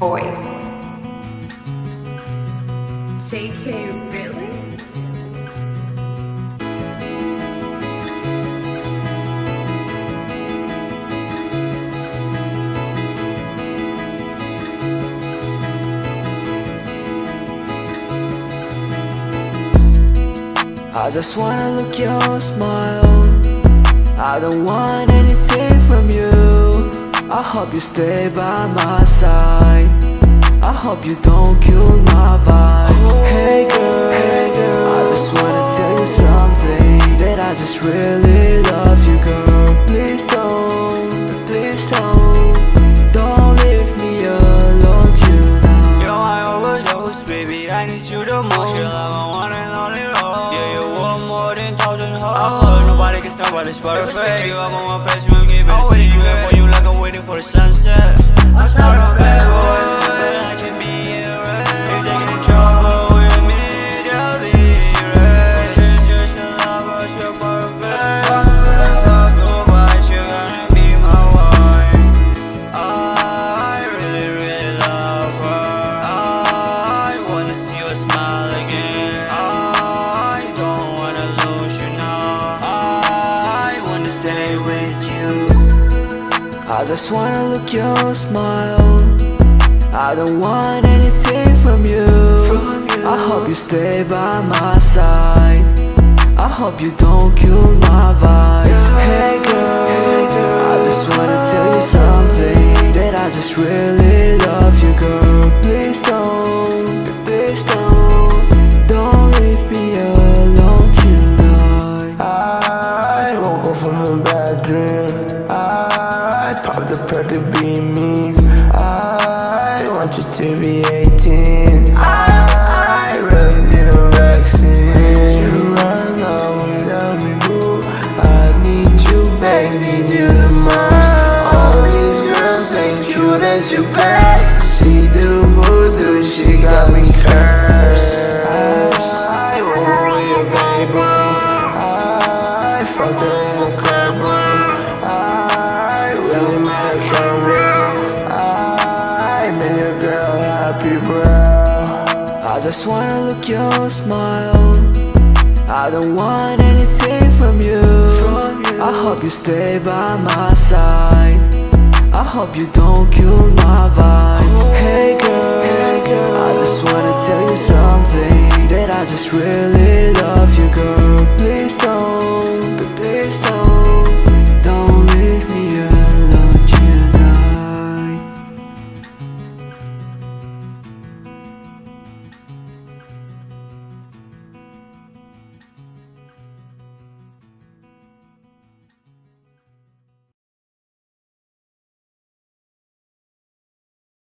voice. JK, really? I just wanna look your smile I don't want anything from you I hope you stay by my side. I hope you don't kill my vibe. Hey girl, hey girl. I just wanna tell you something That I just really love you girl. Please don't, please don't Don't leave me alone tonight. Yo, I overdose, baby, I need you the most. You're like my one and only rose Yeah, you want more than thousand hoes. I heard nobody can stop, but it's perfect. You up on my page, we'll give it I'm you I just wanna look your smile. I don't want anything from you, from you. I hope you stay by my side. I hope you don't kill my vibe. Hey girl, I just wanna tell you something That I just really love you girl. Please don't, please don't Don't leave me alone tonight. I up from a bad dream I popped a to be me I want you to be 18 I really need a vaccine. You run out without me, boo I need you, baby, need the most. All these girls ain't cute as you bad happy, bro. I just wanna look your smile. I don't want anything from you, I hope you stay by my side. I hope you don't kill my vibe. Oh. Hey girl, I just wanna tell you something That I just really love you girl